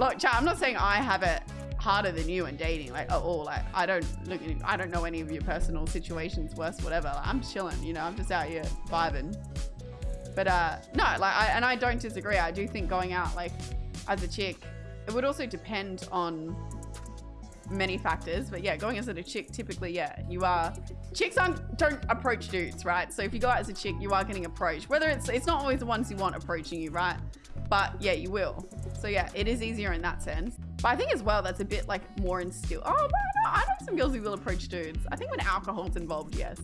Look, chat, I'm not saying I have it harder than you in dating, like at all. Like I don't look, I don't know any of your personal situations, worse, whatever. Like, I'm chilling, you know. I'm just out here vibing. But uh, no, like, I, and I don't disagree. I do think going out like as a chick, it would also depend on many factors. But yeah, going as a chick, typically, yeah, you are. Chicks aren't, don't approach dudes, right? So if you go out as a chick, you are getting approached. Whether it's, it's not always the ones you want approaching you, right? But yeah, you will. So yeah, it is easier in that sense. But I think as well, that's a bit like more instilled. Oh, no, I know some girls who will approach dudes. I think when alcohol's involved, yes.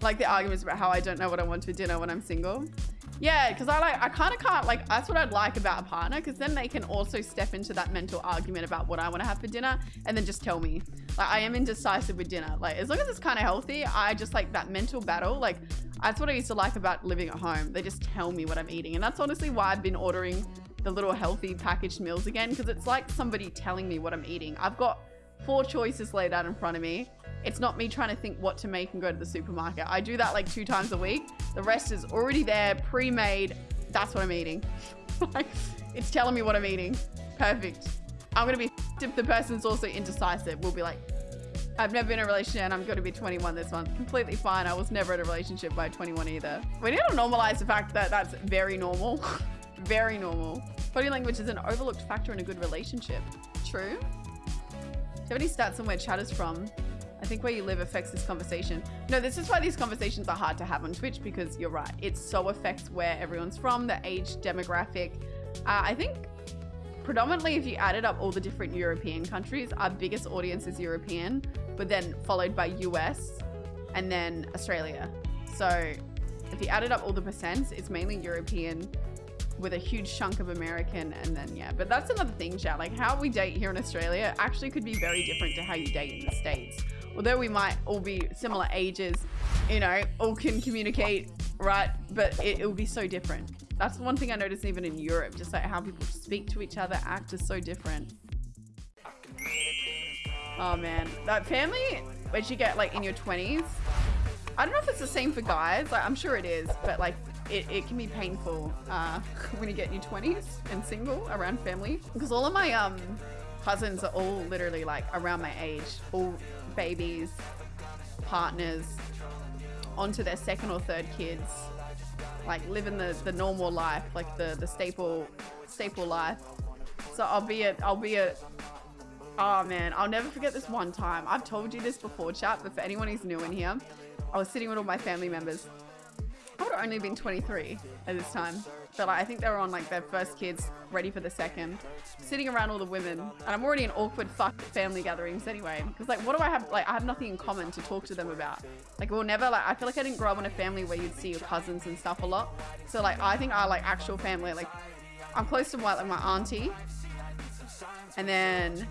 Like the arguments about how I don't know what I want for dinner when I'm single. Yeah, because I like, I kind of can't, like, that's what I'd like about a partner, because then they can also step into that mental argument about what I want to have for dinner and then just tell me. Like, I am indecisive with dinner. Like, as long as it's kind of healthy, I just like that mental battle. Like, that's what I used to like about living at home. They just tell me what I'm eating. And that's honestly why I've been ordering the little healthy packaged meals again, because it's like somebody telling me what I'm eating. I've got four choices laid out in front of me. It's not me trying to think what to make and go to the supermarket. I do that like two times a week. The rest is already there, pre-made. That's what I'm eating. like, it's telling me what I'm eating. Perfect. I'm gonna be if the person's also indecisive. We'll be like, I've never been in a relationship and I'm going to be 21 this month. Completely fine. I was never in a relationship by 21 either. We need to normalize the fact that that's very normal. very normal. Body language is an overlooked factor in a good relationship. True. Do you have any stats on where chat is from? I think where you live affects this conversation. No, this is why these conversations are hard to have on Twitch because you're right. It so affects where everyone's from, the age demographic. Uh, I think predominantly if you added up all the different European countries, our biggest audience is European, but then followed by US and then Australia. So if you added up all the percents, it's mainly European with a huge chunk of American and then yeah. But that's another thing, chat. Like how we date here in Australia actually could be very different to how you date in the States although we might all be similar ages, you know, all can communicate, right? But it, it will be so different. That's one thing I noticed even in Europe, just like how people speak to each other, act is so different. Oh man, that family, which you get like in your 20s, I don't know if it's the same for guys, like I'm sure it is, but like it, it can be painful uh, when you get in your 20s and single around family. Because all of my um cousins are all literally like around my age, all babies, partners, onto their second or third kids, like living the, the normal life, like the, the staple staple life. So I'll be a I'll be a oh man, I'll never forget this one time. I've told you this before, chat, but for anyone who's new in here, I was sitting with all my family members. Only been 23 at this time. But like, I think they were on like their first kids, ready for the second. Sitting around all the women. And I'm already in awkward fuck family gatherings anyway. Because like, what do I have? Like, I have nothing in common to talk to them about. Like, we'll never, like, I feel like I didn't grow up in a family where you'd see your cousins and stuff a lot. So like, I think our like actual family, like, I'm close to my, like my auntie. And then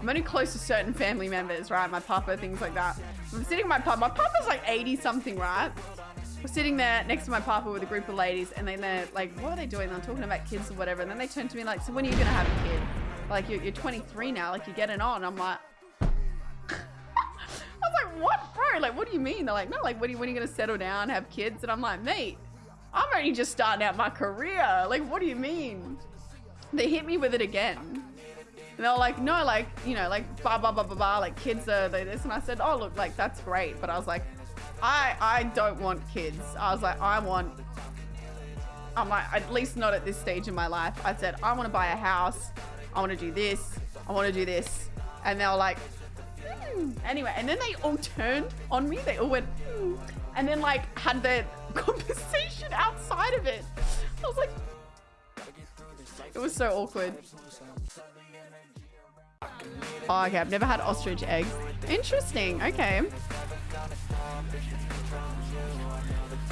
I'm only close to certain family members, right? My papa, things like that. I'm sitting with my papa. My papa's like 80 something, right? We're sitting there next to my papa with a group of ladies, and then they're like, what are they doing? They're talking about kids or whatever. And then they turn to me like, so when are you going to have a kid? Like, you're, you're 23 now, like, you're getting on. I'm like, I was like, what, bro? Like, what do you mean? They're like, no, like, when are you, you going to settle down, have kids? And I'm like, mate, I'm only just starting out my career. Like, what do you mean? They hit me with it again. And they were like, no, like, you know, like, blah, blah, blah, blah, blah, like, kids are this. And I said, oh, look, like, that's great. But I was like, I, I don't want kids. I was like, I want, I'm like, at least not at this stage in my life. I said, I want to buy a house. I want to do this. I want to do this. And they were like, hmm. anyway. And then they all turned on me. They all went, hmm. and then like had their conversation outside of it. I was like, it was so awkward. Oh, okay. I've never had ostrich eggs. Interesting. Okay.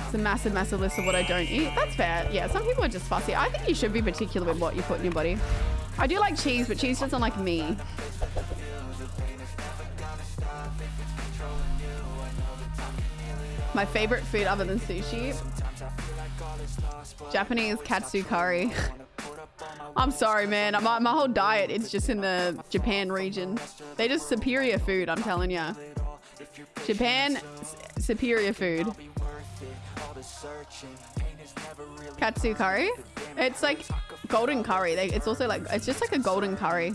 It's a massive, massive list of what I don't eat. That's fair. Yeah, some people are just fussy. I think you should be particular with what you put in your body. I do like cheese, but cheese doesn't like me. My favorite food other than sushi? Japanese katsu curry. I'm sorry, man. My, my whole diet, it's just in the Japan region. They just superior food, I'm telling you. Japan, superior food. Katsu curry. It's like golden curry. They, it's also like, it's just like a golden curry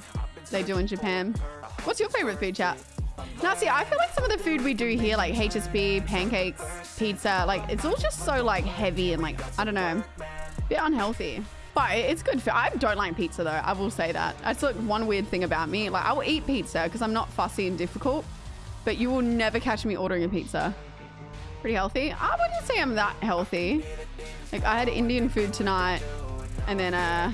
they do in Japan. What's your favorite food chat? Now, see, I feel like some of the food we do here, like HSP, pancakes, pizza, like it's all just so like heavy and like, I don't know, a bit unhealthy. But it's good for, I don't like pizza though. I will say that. That's like one weird thing about me. Like I will eat pizza because I'm not fussy and difficult, but you will never catch me ordering a pizza. Pretty healthy. I wouldn't say I'm that healthy. Like I had Indian food tonight and then, uh,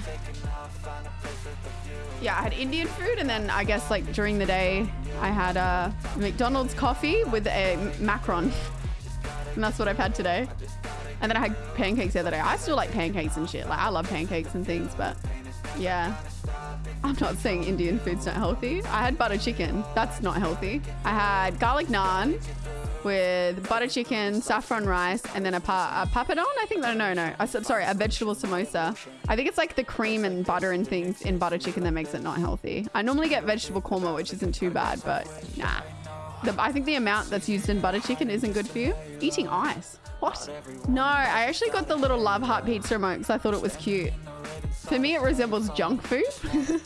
yeah, I had Indian food and then I guess like during the day I had a McDonald's coffee with a macaron. And that's what I've had today. And then I had pancakes the other day. I still like pancakes and shit. Like I love pancakes and things, but yeah. I'm not saying Indian food's not healthy. I had butter chicken. That's not healthy. I had garlic naan with butter chicken, saffron rice, and then a, pa a papadon. I think no, no, no. I sorry, a vegetable samosa. I think it's like the cream and butter and things in butter chicken that makes it not healthy. I normally get vegetable korma, which isn't too bad, but nah. The, I think the amount that's used in butter chicken isn't good for you. Eating ice. What? No, I actually got the little love heart pizza remote because I thought it was cute. For me, it resembles junk food.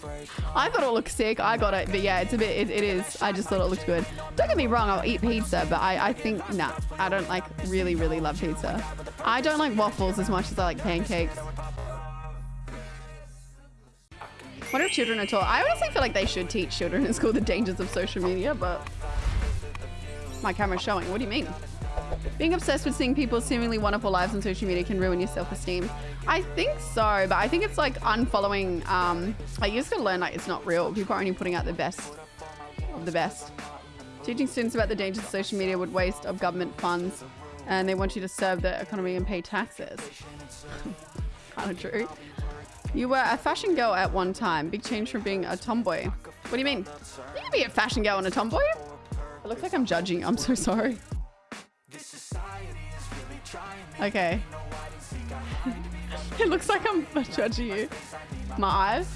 I thought it looked sick. I got it. But yeah, it's a bit, it, it is. I just thought it looked good. Don't get me wrong, I'll eat pizza, but I, I think, nah, I don't like really, really love pizza. I don't like waffles as much as I like pancakes. What if children are taught? I honestly feel like they should teach children in school the dangers of social media, but my camera's showing. What do you mean? Being obsessed with seeing people's seemingly wonderful lives on social media can ruin your self-esteem. I think so, but I think it's like unfollowing. Um, just gotta learn like it's not real. People are only putting out the best of the best. Teaching students about the dangers of social media would waste of government funds, and they want you to serve the economy and pay taxes. kind of true. You were a fashion girl at one time. Big change from being a tomboy. What do you mean? You can be a fashion girl and a tomboy. It looks like I'm judging. I'm so sorry. Okay. it looks like I'm judging you. My eyes?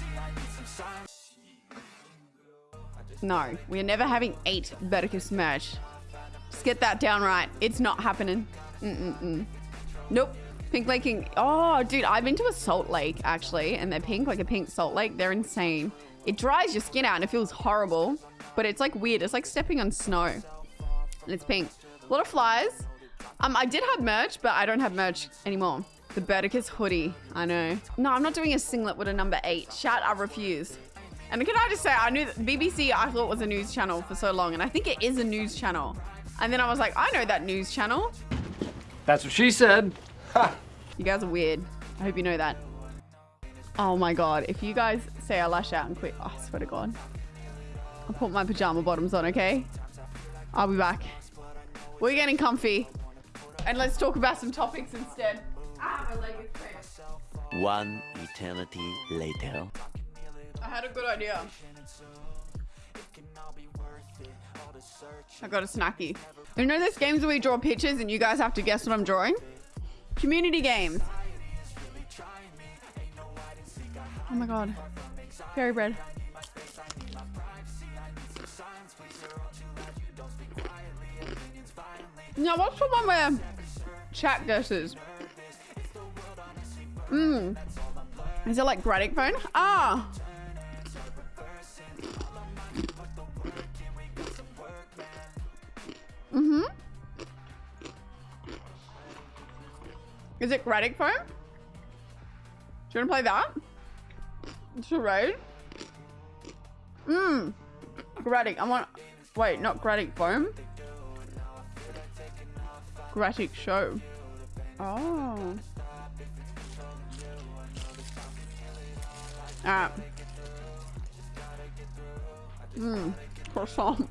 No, we are never having eight Verticus merch. Just get that down right. It's not happening. Mm-mm-mm. Nope. Pink Lake. Oh, dude, I've been to a salt lake actually, and they're pink, like a pink salt lake. They're insane. It dries your skin out and it feels horrible, but it's like weird. It's like stepping on snow. And it's pink. A lot of flies. Um, I did have merch, but I don't have merch anymore. The Berticus hoodie. I know. No, I'm not doing a singlet with a number eight. Shout, I refuse. And can I just say, I knew that BBC I thought was a news channel for so long, and I think it is a news channel. And then I was like, I know that news channel. That's what she said. Ha. You guys are weird. I hope you know that. Oh my god, if you guys say I lash out and quit, oh, I swear to god. I'll put my pajama bottoms on, okay? I'll be back. We're getting comfy. And let's talk about some topics instead. Ah, my leg is cramped. One eternity later. I had a good idea. I got a snacky. You know those games where we draw pictures and you guys have to guess what I'm drawing? Community games. Oh my god. Fairy bread. Now, what's the one where chat guesses? Mmm. Is it like Gartic Phone? Ah. Mm-hmm. Is it Gartic Phone? Do you want to play that? It's a Charade? Mmm. Gartic. I want... Wait, not Gartic Phone. Gartic Show. Oh. Ah. Mmm. Croissant.